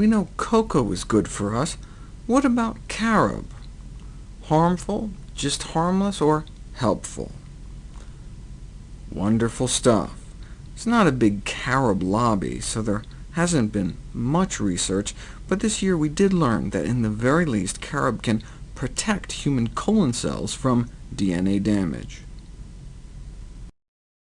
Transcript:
We know cocoa is good for us. What about carob? Harmful, just harmless, or helpful? Wonderful stuff. It's not a big carob lobby, so there hasn't been much research, but this year we did learn that in the very least carob can protect human colon cells from DNA damage.